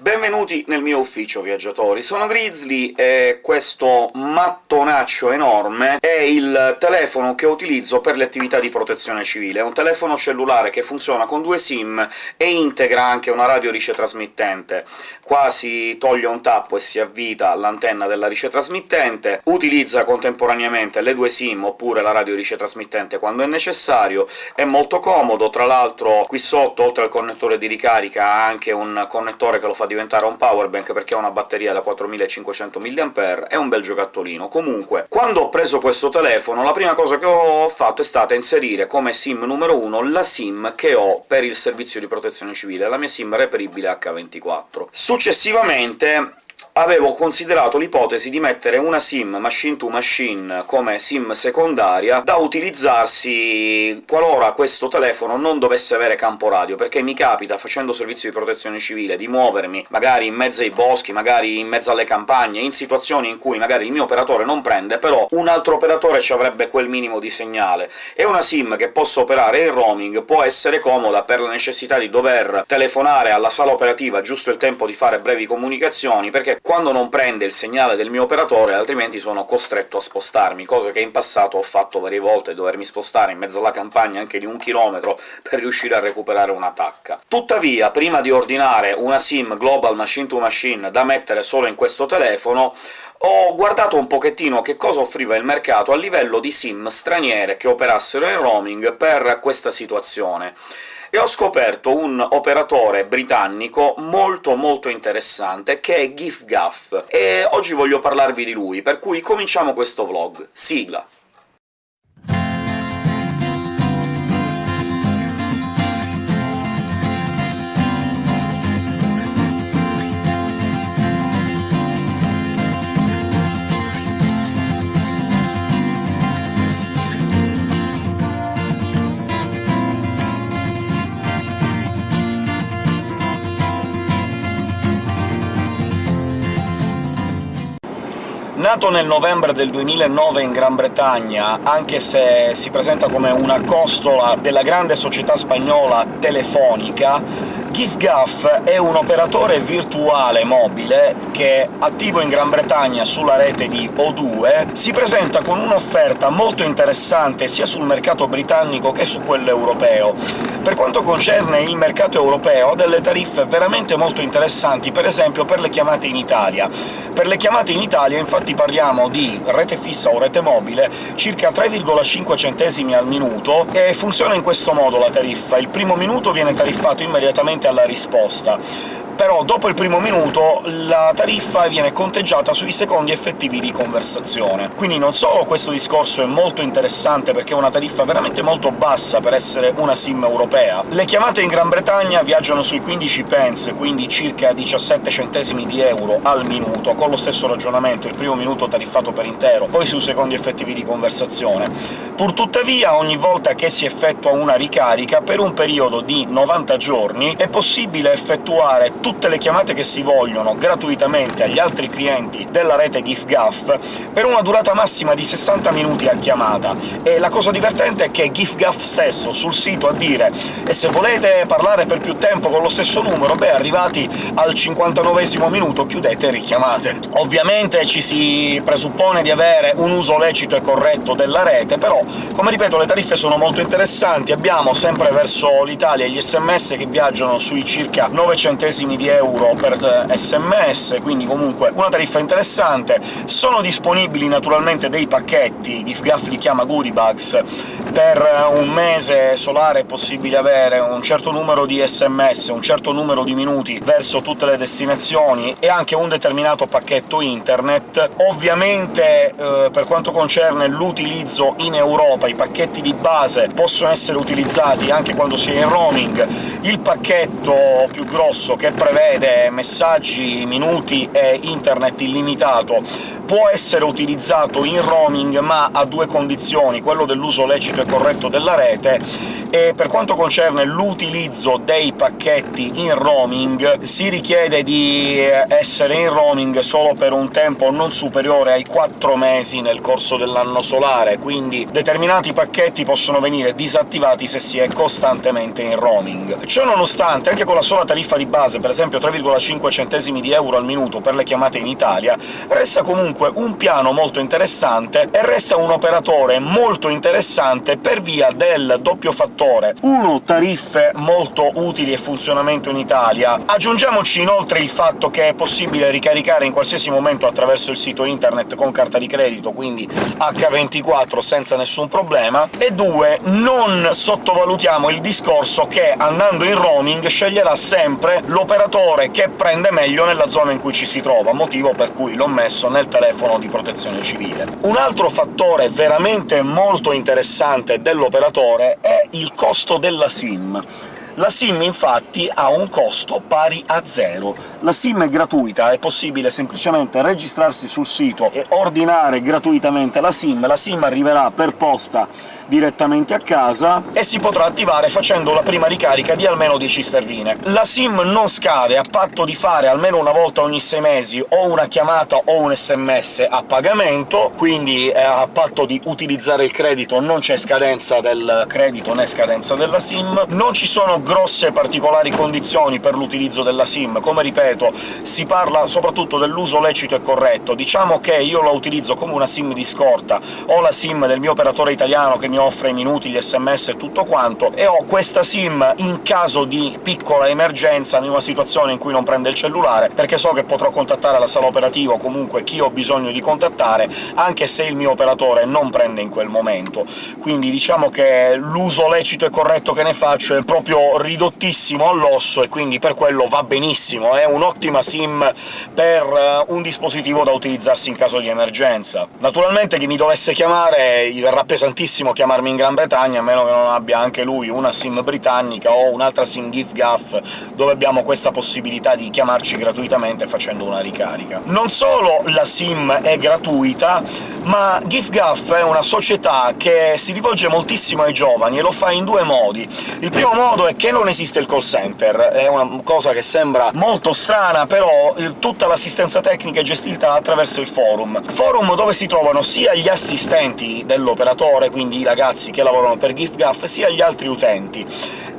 Benvenuti nel mio ufficio, viaggiatori. Sono Grizzly e questo mattonaccio enorme è il telefono che utilizzo per le attività di protezione civile. È un telefono cellulare che funziona con due SIM e integra anche una radio ricetrasmittente. Qua si toglie un tappo e si avvita l'antenna della ricetrasmittente, utilizza contemporaneamente le due SIM oppure la radio ricetrasmittente quando è necessario, è molto comodo, tra l'altro qui sotto, oltre al connettore di ricarica, ha anche un connettore che lo fa diventare un powerbank perché ha una batteria da 4500 mAh, è un bel giocattolino. Comunque, quando ho preso questo telefono, la prima cosa che ho fatto è stata inserire come SIM numero 1 la SIM che ho per il servizio di protezione civile, la mia SIM reperibile H24. Successivamente avevo considerato l'ipotesi di mettere una SIM machine-to-machine come SIM secondaria da utilizzarsi qualora questo telefono non dovesse avere campo radio, perché mi capita, facendo servizio di protezione civile, di muovermi magari in mezzo ai boschi, magari in mezzo alle campagne, in situazioni in cui magari il mio operatore non prende, però un altro operatore ci avrebbe quel minimo di segnale. E una SIM che posso operare in roaming può essere comoda per la necessità di dover telefonare alla sala operativa giusto il tempo di fare brevi comunicazioni, perché quando non prende il segnale del mio operatore, altrimenti sono costretto a spostarmi, cosa che in passato ho fatto varie volte, dovermi spostare in mezzo alla campagna anche di un chilometro per riuscire a recuperare una tacca. Tuttavia, prima di ordinare una SIM Global Machine to Machine da mettere solo in questo telefono, ho guardato un pochettino che cosa offriva il mercato a livello di SIM straniere che operassero in roaming per questa situazione e ho scoperto un operatore britannico molto molto interessante, che è GIFGAF, e oggi voglio parlarvi di lui, per cui cominciamo questo vlog. Sigla! Nato nel novembre del 2009 in Gran Bretagna, anche se si presenta come una costola della grande società spagnola Telefonica, GIFGAF è un operatore virtuale mobile che, attivo in Gran Bretagna sulla rete di O2, si presenta con un'offerta molto interessante sia sul mercato britannico che su quello europeo. Per quanto concerne il mercato europeo, ha delle tariffe veramente molto interessanti, per esempio per le chiamate in Italia. Per le chiamate in Italia, infatti, parliamo di rete fissa o rete mobile, circa 3,5 centesimi al minuto, e funziona in questo modo la tariffa. Il primo minuto viene tariffato immediatamente alla risposta però dopo il primo minuto la tariffa viene conteggiata sui secondi effettivi di conversazione. Quindi non solo questo discorso è molto interessante, perché è una tariffa veramente molto bassa per essere una SIM europea, le chiamate in Gran Bretagna viaggiano sui 15 pence, quindi circa 17 centesimi di euro al minuto, con lo stesso ragionamento, il primo minuto tariffato per intero, poi sui secondi effettivi di conversazione. Purtuttavia, ogni volta che si effettua una ricarica, per un periodo di 90 giorni, è possibile effettuare tutte le chiamate che si vogliono gratuitamente agli altri clienti della rete GIFGAF per una durata massima di 60 minuti a chiamata. E la cosa divertente è che GIFGAF stesso sul sito a dire «e se volete parlare per più tempo con lo stesso numero, beh, arrivati al 59 minuto chiudete e richiamate». Ovviamente ci si presuppone di avere un uso lecito e corretto della rete, però, come ripeto, le tariffe sono molto interessanti. Abbiamo sempre verso l'Italia gli sms che viaggiano sui circa 9 centesimi di euro per sms, quindi comunque una tariffa interessante. Sono disponibili naturalmente dei pacchetti, GIFGAF li chiama Goodiebugs, per un mese solare è possibile avere un certo numero di sms, un certo numero di minuti verso tutte le destinazioni e anche un determinato pacchetto internet. Ovviamente, eh, per quanto concerne l'utilizzo in Europa, i pacchetti di base possono essere utilizzati anche quando si è in roaming. Il pacchetto più grosso, che prevede messaggi, minuti e internet illimitato, può essere utilizzato in roaming, ma a due condizioni, quello dell'uso lecito e corretto della rete, e per quanto concerne l'utilizzo dei pacchetti in roaming si richiede di essere in roaming solo per un tempo non superiore ai 4 mesi nel corso dell'anno solare, quindi determinati pacchetti possono venire disattivati se si è costantemente in roaming. Ciò nonostante, anche con la sola tariffa di base, per esempio 3,5 centesimi di euro al minuto per le chiamate in Italia, resta comunque un piano molto interessante e resta un operatore molto interessante per via del doppio fattore. Uno, tariffe molto utili e funzionamento in Italia. Aggiungiamoci inoltre il fatto che è possibile ricaricare in qualsiasi momento attraverso il sito internet con carta di credito, quindi H24 senza nessun problema. E due, non sottovalutiamo il discorso che andando in roaming sceglierà sempre l'operatore che prende meglio nella zona in cui ci si trova, motivo per cui l'ho messo nel telefono di protezione civile. Un altro fattore veramente molto interessante dell'operatore è il costo della SIM. La SIM infatti ha un costo pari a zero. La SIM è gratuita, è possibile semplicemente registrarsi sul sito e ordinare gratuitamente la SIM, la SIM arriverà per posta direttamente a casa e si potrà attivare facendo la prima ricarica di almeno 10 sterline. La SIM non scade, a patto di fare almeno una volta ogni 6 mesi o una chiamata o un sms a pagamento, quindi eh, a patto di utilizzare il credito non c'è scadenza del credito né scadenza della SIM. Non ci sono grosse particolari condizioni per l'utilizzo della SIM, come ripeto, si parla soprattutto dell'uso lecito e corretto. Diciamo che io la utilizzo come una SIM di scorta, o la SIM del mio operatore italiano che mi offre i minuti, gli sms e tutto quanto, e ho questa SIM in caso di piccola emergenza, in una situazione in cui non prende il cellulare, perché so che potrò contattare la sala operativa o comunque chi ho bisogno di contattare, anche se il mio operatore non prende in quel momento. Quindi diciamo che l'uso lecito e corretto che ne faccio è proprio ridottissimo all'osso, e quindi per quello va benissimo, è un'ottima SIM per eh, un dispositivo da utilizzarsi in caso di emergenza. Naturalmente chi mi dovesse chiamare gli verrà pesantissimo chiamarmi in Gran Bretagna, a meno che non abbia anche lui una SIM britannica o un'altra SIM GIF-GAF, dove abbiamo questa possibilità di chiamarci gratuitamente facendo una ricarica. Non solo la SIM è gratuita, ma GIF-GAF è una società che si rivolge moltissimo ai giovani, e lo fa in due modi. Il primo modo è che non esiste il call center, è una cosa che sembra molto strana, però tutta l'assistenza tecnica è gestita attraverso il forum. Forum dove si trovano sia gli assistenti dell'operatore, quindi i ragazzi che lavorano per GIFGAF, sia gli altri utenti.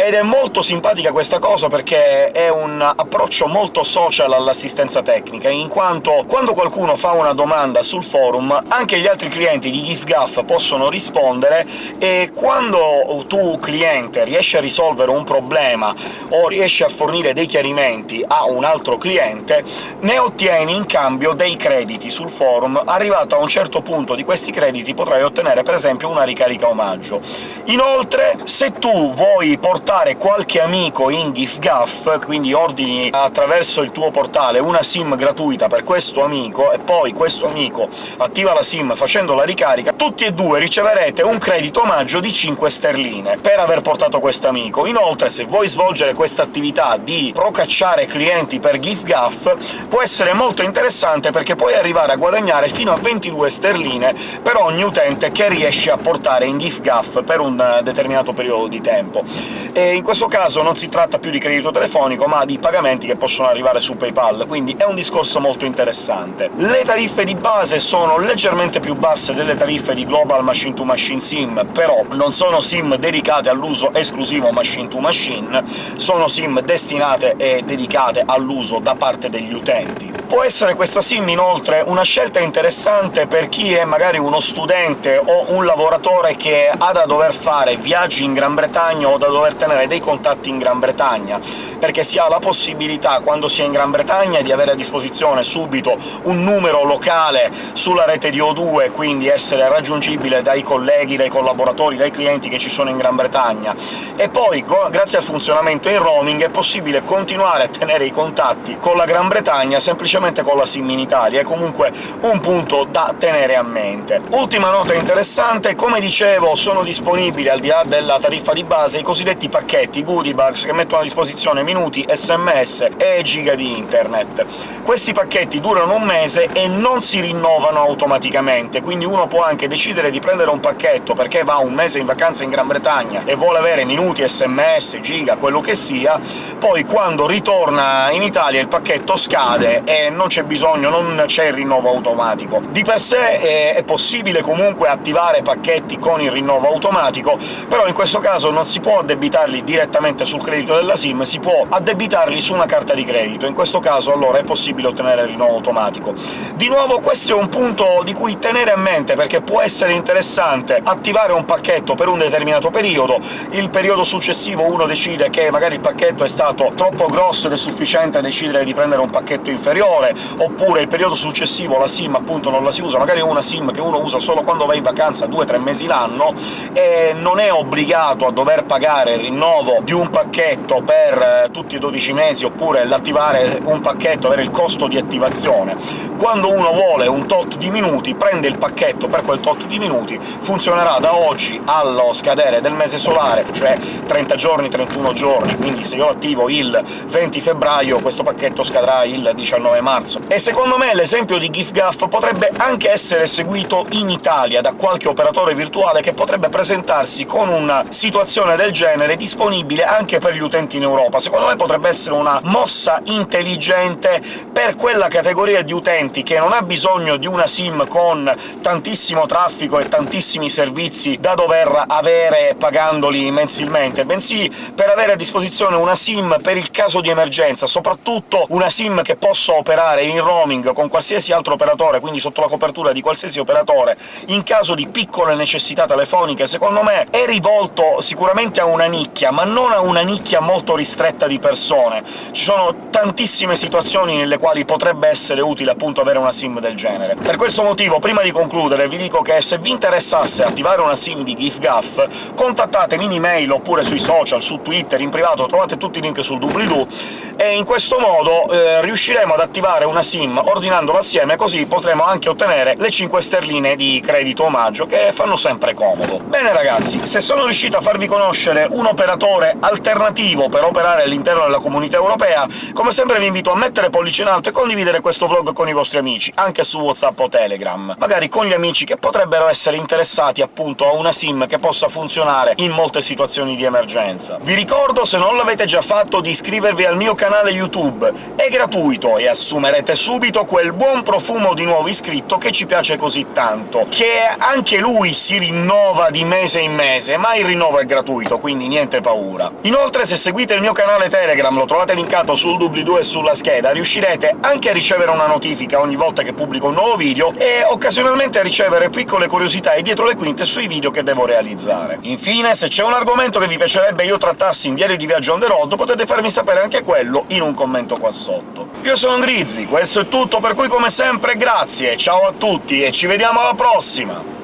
Ed è molto simpatica questa cosa perché è un approccio molto social all'assistenza tecnica, in quanto quando qualcuno fa una domanda sul forum, anche gli altri clienti di GIFGAF possono rispondere, e quando tu, cliente, riesci a risolvere un problema o riesci a fornire dei chiarimenti a un altro cliente, ne ottieni in cambio dei crediti sul forum. Arrivato a un certo punto di questi crediti potrai ottenere per esempio una ricarica omaggio. Inoltre, se tu vuoi portare qualche amico in GIFGAF, quindi ordini attraverso il tuo portale una SIM gratuita per questo amico, e poi questo amico attiva la SIM facendo la ricarica, tutti e due riceverete un credito omaggio di 5 sterline per aver portato questo amico. Inoltre, se vuoi svolgere questa attività di procacciare clienti per GIFGAF, può essere molto interessante perché puoi arrivare a guadagnare fino a 22 sterline per ogni utente che riesci a portare in GIFGAF per un determinato periodo di tempo. E in questo caso non si tratta più di credito telefonico, ma di pagamenti che possono arrivare su PayPal, quindi è un discorso molto interessante. Le tariffe di base sono leggermente più basse delle tariffe di Global Machine to Machine SIM, però non sono SIM dedicate all'uso esclusivo machine to machine, sono SIM destinate e dedicate all'uso da parte degli utenti. Può essere questa SIM, inoltre, una scelta interessante per chi è magari uno studente o un lavoratore che ha da dover fare viaggi in Gran Bretagna o da dover tenere dei contatti in Gran Bretagna, perché si ha la possibilità, quando si è in Gran Bretagna, di avere a disposizione subito un numero locale sulla rete di O2, quindi essere raggiungibile dai colleghi, dai collaboratori, dai clienti che ci sono in Gran Bretagna, e poi, grazie al funzionamento in roaming, è possibile continuare a tenere i contatti con la Gran Bretagna semplicemente semplicemente con la SIM in Italia, è comunque un punto da tenere a mente. Ultima nota interessante, come dicevo sono disponibili, al di là della tariffa di base, i cosiddetti pacchetti goodie bugs che mettono a disposizione minuti, sms e giga di internet. Questi pacchetti durano un mese e non si rinnovano automaticamente, quindi uno può anche decidere di prendere un pacchetto perché va un mese in vacanza in Gran Bretagna e vuole avere minuti, sms, giga, quello che sia, poi quando ritorna in Italia il pacchetto scade e non c'è bisogno, non c'è il rinnovo automatico. Di per sé è possibile comunque attivare pacchetti con il rinnovo automatico, però in questo caso non si può addebitarli direttamente sul credito della SIM, si può addebitarli su una carta di credito. In questo caso allora è possibile ottenere il rinnovo automatico. Di nuovo questo è un punto di cui tenere a mente, perché può essere interessante attivare un pacchetto per un determinato periodo, il periodo successivo uno decide che magari il pacchetto è stato troppo grosso ed è sufficiente a decidere di prendere un pacchetto inferiore, oppure il periodo successivo la SIM appunto non la si usa, magari è una SIM che uno usa solo quando va in vacanza due o tre mesi l'anno, e non è obbligato a dover pagare il rinnovo di un pacchetto per eh, tutti i 12 mesi, oppure l'attivare un pacchetto, avere il costo di attivazione. Quando uno vuole un tot di minuti, prende il pacchetto per quel tot di minuti, funzionerà da oggi allo scadere del mese solare, cioè 30 giorni, 31 giorni, quindi se io attivo il 20 febbraio questo pacchetto scadrà il 19 marzo. E secondo me l'esempio di GIFGAF potrebbe anche essere seguito in Italia da qualche operatore virtuale che potrebbe presentarsi con una situazione del genere disponibile anche per gli utenti in Europa. Secondo me potrebbe essere una mossa intelligente per quella categoria di utenti che non ha bisogno di una SIM con tantissimo traffico e tantissimi servizi da dover avere pagandoli mensilmente, bensì per avere a disposizione una SIM per il caso di emergenza, soprattutto una SIM che possa operare in roaming con qualsiasi altro operatore, quindi sotto la copertura di qualsiasi operatore, in caso di piccole necessità telefoniche, secondo me è rivolto sicuramente a una nicchia, ma non a una nicchia molto ristretta di persone. Ci sono tantissime situazioni nelle quali potrebbe essere utile appunto avere una SIM del genere. Per questo motivo, prima di concludere, vi dico che se vi interessasse attivare una SIM di GIFGAF, contattatemi in email oppure sui social, su Twitter, in privato, trovate tutti i link sul doobly-doo, e in questo modo eh, riusciremo ad attivare una SIM ordinandola assieme, così potremo anche ottenere le 5 sterline di credito omaggio, che fanno sempre comodo. Bene ragazzi, se sono riuscito a farvi conoscere un operatore alternativo per operare all'interno della comunità europea, come sempre vi invito a mettere pollice in alto e condividere questo vlog con i vostri amici, anche su WhatsApp o Telegram, magari con gli amici che potrebbero essere interessati appunto a una SIM che possa funzionare in molte situazioni di emergenza. Vi ricordo, se non l'avete già fatto, di iscrivervi al mio canale YouTube. È gratuito e assumerete subito quel buon profumo di nuovo iscritto che ci piace così tanto, che anche lui si rinnova di mese in mese, ma il rinnovo è gratuito, quindi niente paura. Inoltre, se seguite il mio canale Telegram, lo trovate linkato sul doobly-doo e sulla scheda, riuscirete anche a ricevere una notifica ogni volta che pubblico un nuovo video, e occasionalmente a ricevere piccole curiosità e dietro le quinte sui video che devo realizzare. Infine, se c'è un argomento che vi piacerebbe io trattassi in Diario di Viaggio on the road, potete farmi sapere anche quello in un commento qua sotto. Io sono Grizzly, questo è tutto, per cui come sempre grazie, ciao a tutti e ci vediamo alla prossima!